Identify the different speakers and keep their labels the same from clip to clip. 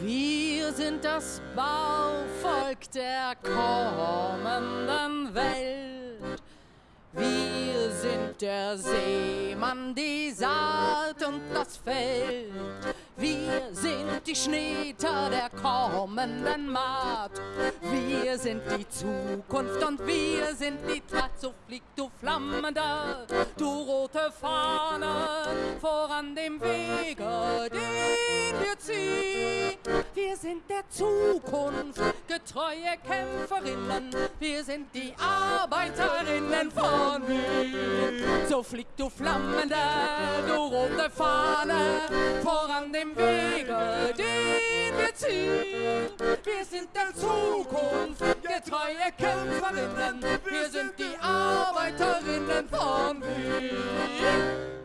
Speaker 1: Wir sind das Bauvolk der kommenden Welt. Wir sind der Seemann, die Saat und das Feld. Wir sind die Schneter der kommenden Maat. Wir sind die Zukunft und wir sind die Tat. So flieg du flammender, du rote Fahne voran dem Wege, den wir ziehen. Wir sind der Zukunft getreue Kämpferinnen. Wir sind die Arbeiterinnen von Wien. So flieg du flammender, du rote Fahne voran dem Wege, den wir ziehen. Wir sind der Zukunft getreue Kämpferinnen. Wir sind die Arbeiterinnen von Wien.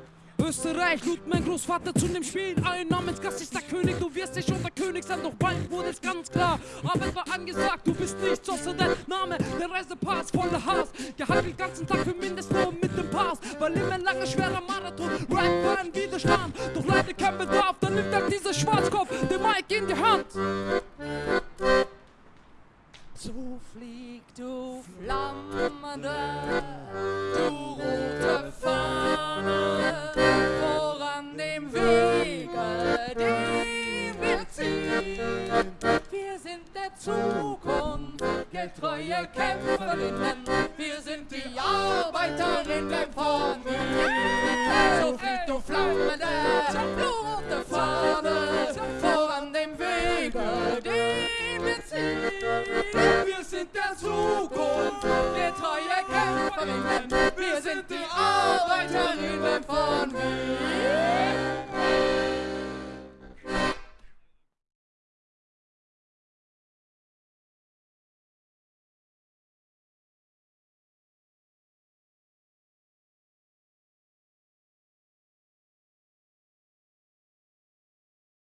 Speaker 2: Österreich lud mein Großvater zu dem Spiel ein. Namensgast ist der König, du wirst nicht unser König sein, doch bald wurde es ganz klar. Arbeit war angesagt, du bist nichts außer dein Name. Der Reisepass voller Hass, gehalten den ganzen Tag für Mindestlohn mit immer ein langer, schwerer Marathon, Rap war ein Widerstand. Doch leider kein Bedarf, dann nimmt er dieser Schwarzkopf den Mike in die Hand.
Speaker 1: So flieg du flammende, getreue Kämpferinnen, wir sind die Arbeiterinnen von Wien. So flieg du flammende, rote Fahne, voran dem Wege, den wir ziehen. Wir sind der Zukunft, getreue Kämpferinnen,